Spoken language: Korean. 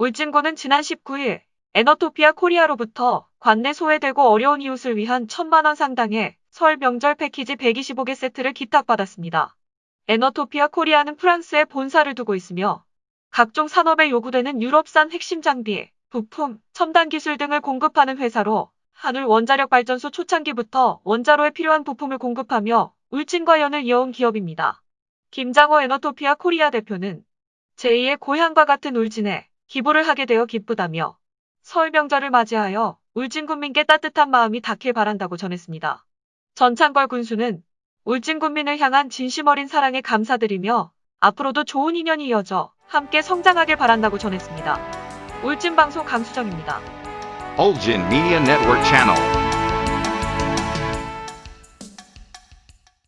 울진군은 지난 19일 에너토피아 코리아로부터 관내 소외되고 어려운 이웃을 위한 천만원 상당의 설 명절 패키지 125개 세트를 기탁받았습니다. 에너토피아 코리아는 프랑스에 본사를 두고 있으며 각종 산업에 요구되는 유럽산 핵심 장비, 부품, 첨단 기술 등을 공급하는 회사로 한울 원자력 발전소 초창기부터 원자로에 필요한 부품을 공급하며 울진과 연을 이어온 기업입니다. 김장호 에너토피아 코리아 대표는 제2의 고향과 같은 울진에 기부를 하게 되어 기쁘다며 설 명절을 맞이하여 울진 군민께 따뜻한 마음이 닿길 바란다고 전했습니다. 전창걸 군수는 울진 군민을 향한 진심 어린 사랑에 감사드리며 앞으로도 좋은 인연이 이어져 함께 성장하길 바란다고 전했습니다. 울진 방송 강수정입니다. Ulgin Media Network Channel.